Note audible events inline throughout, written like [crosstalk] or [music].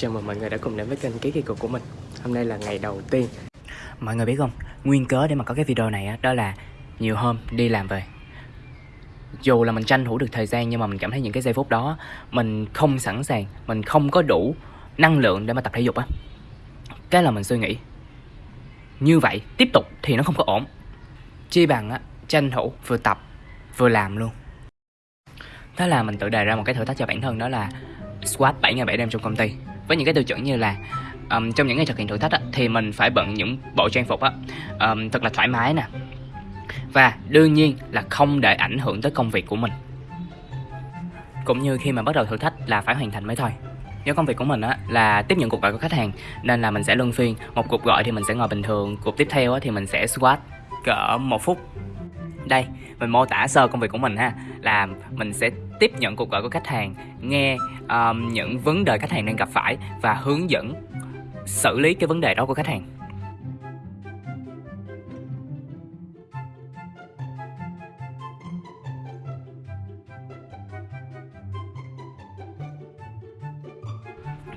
Chào mừng mọi người đã cùng đến với kênh Ký Kỳ Cục của mình. Hôm nay là ngày đầu tiên. Mọi người biết không, nguyên cớ để mà có cái video này á, đó là nhiều hôm đi làm về. Dù là mình tranh thủ được thời gian nhưng mà mình cảm thấy những cái giây phút đó Mình không sẵn sàng, mình không có đủ năng lượng để mà tập thể dục á. Cái là mình suy nghĩ. Như vậy tiếp tục thì nó không có ổn. Chi bằng á, tranh thủ vừa tập vừa làm luôn. Thế là mình tự đề ra một cái thử thách cho bản thân đó là Squat 7 ngày 7 đêm trong công ty. Với những cái tiêu chuẩn như là um, trong những ngày thực hiện thử thách á, thì mình phải bận những bộ trang phục á, um, thật là thoải mái nè. Và đương nhiên là không để ảnh hưởng tới công việc của mình. Cũng như khi mà bắt đầu thử thách là phải hoàn thành mới thôi. Do công việc của mình á là tiếp nhận cuộc gọi của khách hàng nên là mình sẽ luân phiên. Một cuộc gọi thì mình sẽ ngồi bình thường cuộc tiếp theo á, thì mình sẽ squat cỡ một phút. Đây mình mô tả sơ công việc của mình ha là mình sẽ tiếp nhận cuộc gọi của khách hàng nghe um, những vấn đề khách hàng đang gặp phải và hướng dẫn xử lý cái vấn đề đó của khách hàng.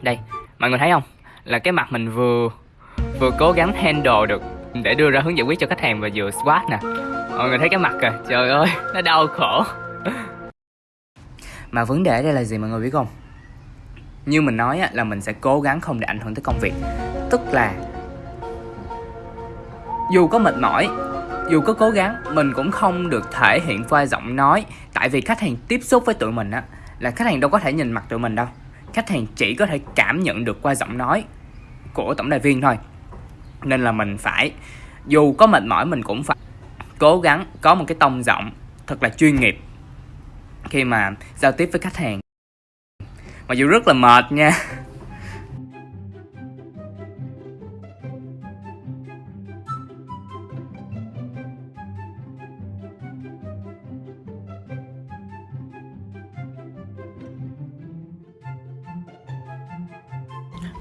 Đây mọi người thấy không? Là cái mặt mình vừa vừa cố gắng handle được để đưa ra hướng giải quyết cho khách hàng và vừa squat nè mọi người thấy cái mặt kìa. Trời ơi nó đau khổ. Mà vấn đề ở đây là gì mọi người biết không? Như mình nói á, là mình sẽ cố gắng không để ảnh hưởng tới công việc. Tức là dù có mệt mỏi dù có cố gắng mình cũng không được thể hiện qua giọng nói. Tại vì khách hàng tiếp xúc với tụi mình á là khách hàng đâu có thể nhìn mặt tụi mình đâu. Khách hàng chỉ có thể cảm nhận được qua giọng nói của tổng đài viên thôi. Nên là mình phải dù có mệt mỏi mình cũng phải cố gắng có một cái tông giọng thật là chuyên nghiệp khi mà giao tiếp với khách hàng mặc dù rất là mệt nha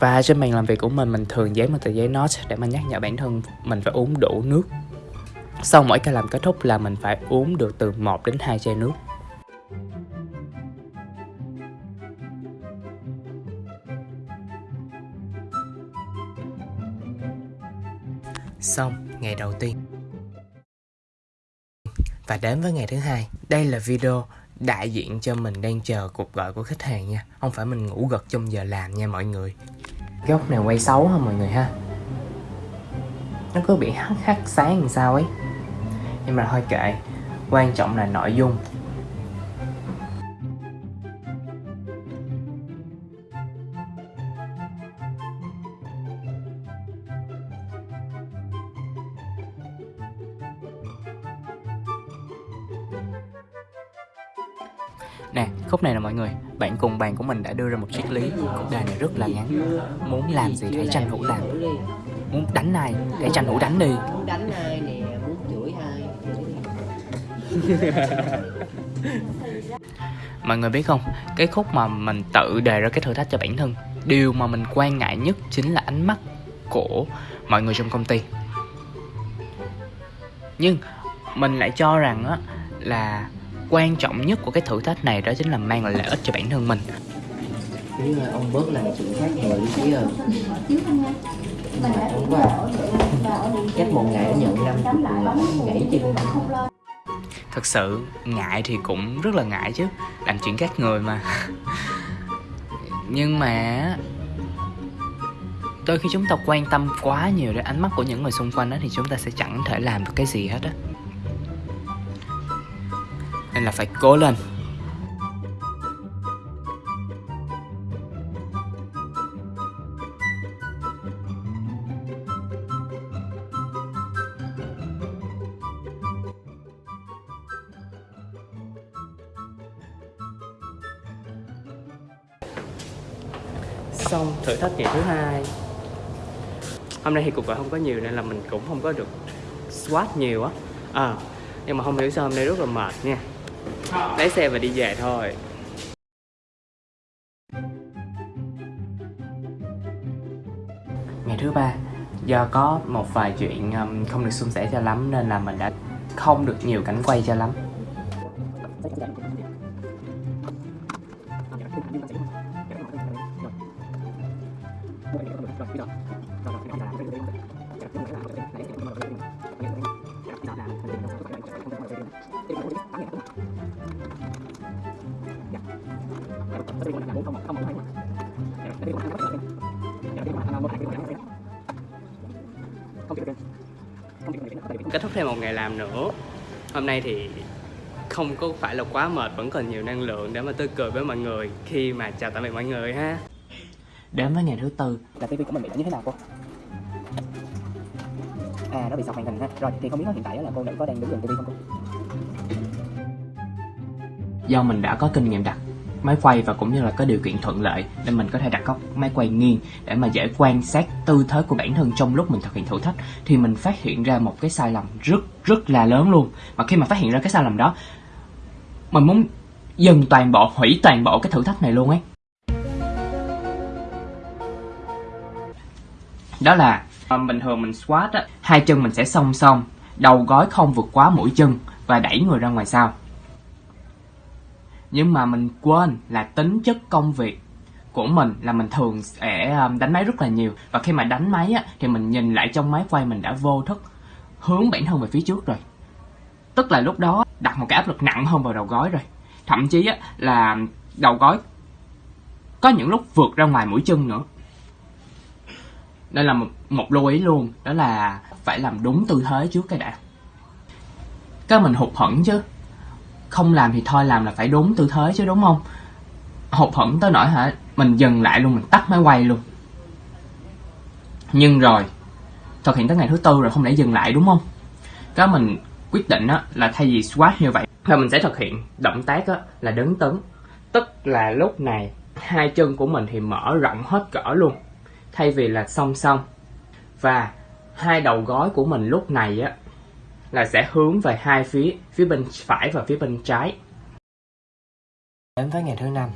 Và trên bàn làm việc của mình, mình thường dán một tờ giấy note để mà nhắc nhở bản thân mình phải uống đủ nước. Sau mỗi ca làm kết thúc là mình phải uống được từ 1 đến 2 chai nước. Xong, ngày đầu tiên. Và đến với ngày thứ hai. Đây là video đại diện cho mình đang chờ cuộc gọi của khách hàng nha. Không phải mình ngủ gật trong giờ làm nha mọi người. Góc này quay xấu hả mọi người ha? Nó cứ bị hắt hắt sáng làm sao ấy? Nhưng mà thôi kệ Quan trọng là nội dung. Nè, khúc này nè mọi người Bạn cùng bàn của mình đã đưa ra một triết lý. Khúc đề này rất là ngắn. Muốn làm gì hãy tranh thủ làm? Muốn đánh ai hãy tranh thủ đánh đi? Muốn đánh ai nè Mọi người biết không? Cái khúc mà mình tự đề ra cái thử thách cho bản thân. Điều mà mình quan ngại nhất Chính là ánh mắt của mọi người trong công ty. Nhưng mình lại cho rằng á, là quan trọng nhất của cái thử thách này đó chính là mang lại lợi ích cho bản thân mình. Nếu là ông bớt làm chuyện khác người tí rồi mà hôm qua chắc một ngày nhận năm chục gãy chân thật sự, ngại thì cũng rất là ngại chứ. Làm chuyện khác người mà. Nhưng mà đôi khi chúng ta quan tâm quá nhiều đến ánh mắt của những người xung quanh đó thì chúng ta sẽ chẳng thể làm được cái gì hết á. Nên là phải cố lên. Xong thử thách ngày thứ hai. Hôm nay thì cuộc gọi không có nhiều nên là mình cũng không có được swat nhiều á. À, Nhưng mà không hiểu sao hôm nay rất là mệt nha. Lấy xe và đi về thôi. Ngày thứ ba do có một vài chuyện um, không được suôn sẻ cho lắm nên là mình đã không được nhiều cảnh quay cho lắm. Kết thúc thêm một ngày làm nữa. Hôm nay thì không có phải là quá mệt, vẫn còn nhiều năng lượng để mà tươi cười với mọi người khi mà chào tạm biệt mọi người ha. Đến với ngày thứ tư là tivi của mình bị như thế nào cô? À nó bị sọc màn hình ha Rồi thì không biết hiện tại là cô nữ có đang đứng gần tivi không cô? Do mình đã có kinh nghiệm đặt máy quay và cũng như là có điều kiện thuận lợi nên mình có thể đặt góc máy quay nghiêng để mà dễ quan sát tư thế của bản thân trong lúc mình thực hiện thử thách thì mình phát hiện ra một cái sai lầm rất rất là lớn luôn và khi mà phát hiện ra cái sai lầm đó mình muốn dừng toàn bộ hủy toàn bộ cái thử thách này luôn ấy đó là bình thường mình squat á hai chân mình sẽ song song đầu gối không vượt quá mũi chân và đẩy người ra ngoài sau. Nhưng mà mình quên là tính chất công việc của mình là mình thường sẽ um, đánh máy rất là nhiều. Và khi mà đánh máy á thì mình nhìn lại trong máy quay mình đã vô thức hướng bản thân về phía trước rồi. Tức là lúc đó đặt một cái áp lực nặng hơn vào đầu gối rồi. Thậm chí á là đầu gối có những lúc vượt ra ngoài mũi chân nữa đây là một, một lưu ý luôn đó là phải làm đúng tư thế trước cái đã. Cái mình hụt hẫng chứ. Không làm thì thôi làm là phải đúng tư thế chứ đúng không? Hụt hẫng tới nỗi hả? Mình dừng lại luôn mình tắt máy quay luôn. Nhưng rồi thực hiện tới ngày thứ tư rồi không lẽ dừng lại đúng không? Cái mình quyết định á là thay vì squat như vậy thì mình sẽ thực hiện động tác á là đứng tấn. Tức là lúc này hai chân của mình thì mở rộng hết cỡ luôn thay vì là song song. Và hai đầu gói của mình lúc này á, là sẽ hướng về hai phía phía bên phải và phía bên trái. Đến với ngày thứ năm.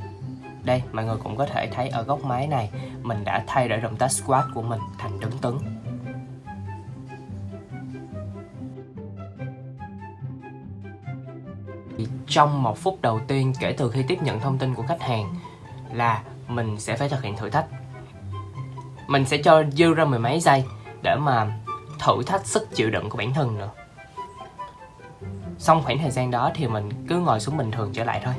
Đây, mọi người cũng có thể thấy ở góc máy này, mình đã thay đổi động tác squat của mình thành đứng tấn. Trong một phút đầu tiên kể từ khi tiếp nhận thông tin của khách hàng là mình sẽ phải thực hiện thử thách mình sẽ cho dư ra mười mấy giây để mà thử thách sức chịu đựng của bản thân nữa. Xong khoảng thời gian đó thì mình cứ ngồi xuống bình thường trở lại thôi.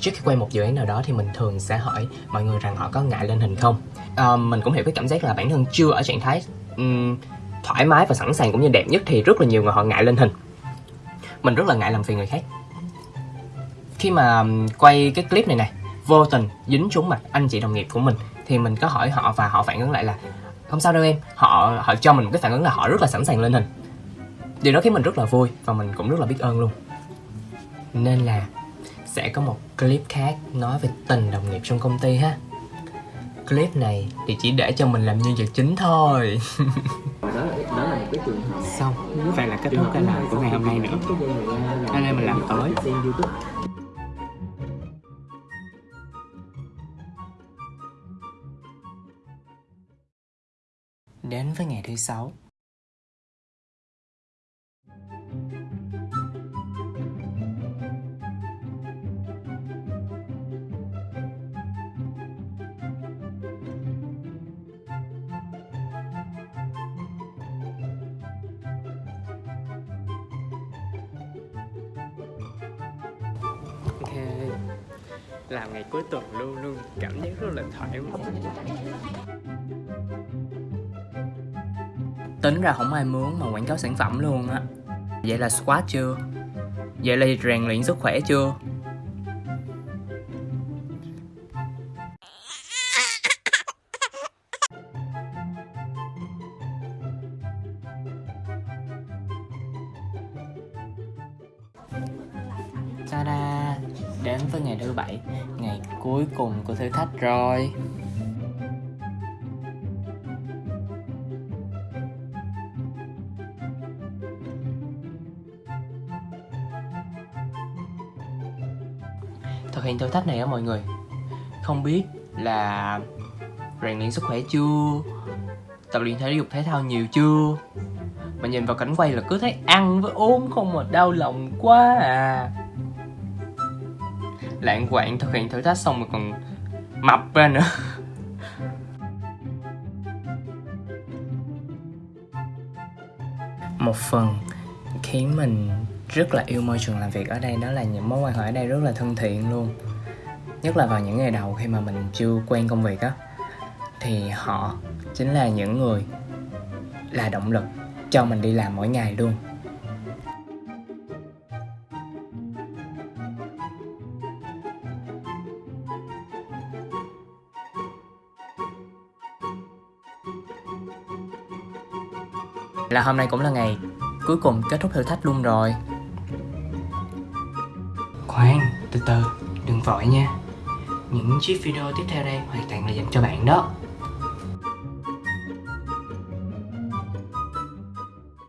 Trước khi quay một dự án nào đó thì mình thường sẽ hỏi mọi người rằng họ có ngại lên hình không. À, mình cũng hiểu cái cảm giác là bản thân chưa ở trạng thái um, thoải mái và sẵn sàng cũng như đẹp nhất thì rất là nhiều người họ ngại lên hình. Mình rất là ngại làm phiền người khác. Khi mà quay cái clip này này vô tình dính trúng mặt anh chị đồng nghiệp của mình thì mình có hỏi họ và họ phản ứng lại là không sao đâu em họ họ cho mình một cái phản ứng là họ rất là sẵn sàng lên hình. Điều đó khiến mình rất là vui và mình cũng rất là biết ơn luôn. Nên là sẽ có một clip khác nói về tình đồng nghiệp trong công ty ha. Clip này thì chỉ để cho mình làm nhân vật chính thôi. [laughs] Đó, đó là một cái trường hợp xong vậy là kết thúc cái làm của ngày hôm nay nữa. Hôm nay mình làm tối đến với ngày thứ sáu. Ok. Làm ngày cuối tuần luôn luôn. Cảm giác rất là thoải mái. Tính ra không ai muốn mà quảng cáo sản phẩm luôn á vậy là squat chưa vậy là rèn luyện sức khỏe chưa Ta-da! Đến với ngày thứ bảy, ngày cuối cùng của thử thách rồi. khoen thao tác này á mọi người. Không biết là rèn luyện sức khỏe chưa? Tập luyện thể dục thể thao nhiều chưa? Mà nhìn vào cảnh quay là cứ thấy ăn với uống không mà đau lòng quá à. Lạng quạng thực hiện thử thách xong mà còn mập ra nữa. [laughs] Một phần khiến mình rất là yêu môi trường làm việc ở đây, đó là những mối quan hệ ở đây rất là thân thiện luôn. Nhất là vào những ngày đầu khi mà mình chưa quen công việc á, thì họ chính là những người là động lực cho mình đi làm mỗi ngày luôn. Là hôm nay cũng là ngày cuối cùng kết thúc thử thách luôn rồi. Từ từ, đừng vội nha. Những chiếc video tiếp theo đây hoàn toàn là dành cho bạn đó.